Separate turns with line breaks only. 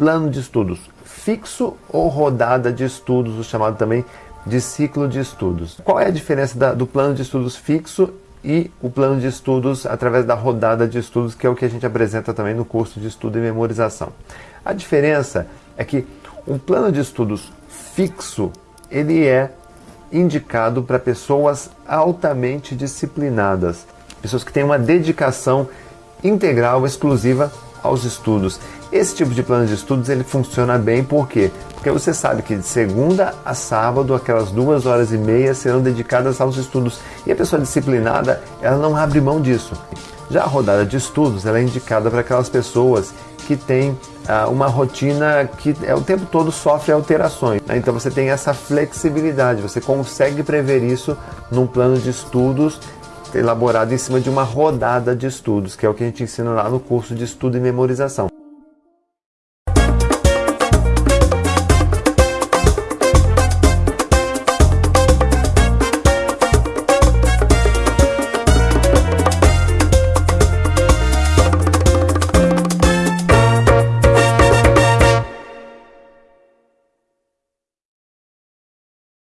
plano de estudos fixo ou rodada de estudos, o chamado também de ciclo de estudos. Qual é a diferença da, do plano de estudos fixo e o plano de estudos através da rodada de estudos, que é o que a gente apresenta também no curso de estudo e memorização? A diferença é que um plano de estudos fixo, ele é indicado para pessoas altamente disciplinadas, pessoas que têm uma dedicação integral, exclusiva aos estudos. Esse tipo de plano de estudos ele funciona bem, por quê? Porque você sabe que de segunda a sábado, aquelas duas horas e meia serão dedicadas aos estudos. E a pessoa disciplinada, ela não abre mão disso. Já a rodada de estudos, ela é indicada para aquelas pessoas que têm ah, uma rotina que é, o tempo todo sofre alterações. Né? Então você tem essa flexibilidade, você consegue prever isso num plano de estudos elaborado em cima de uma rodada de estudos, que é o que a gente ensina lá no curso de estudo e memorização.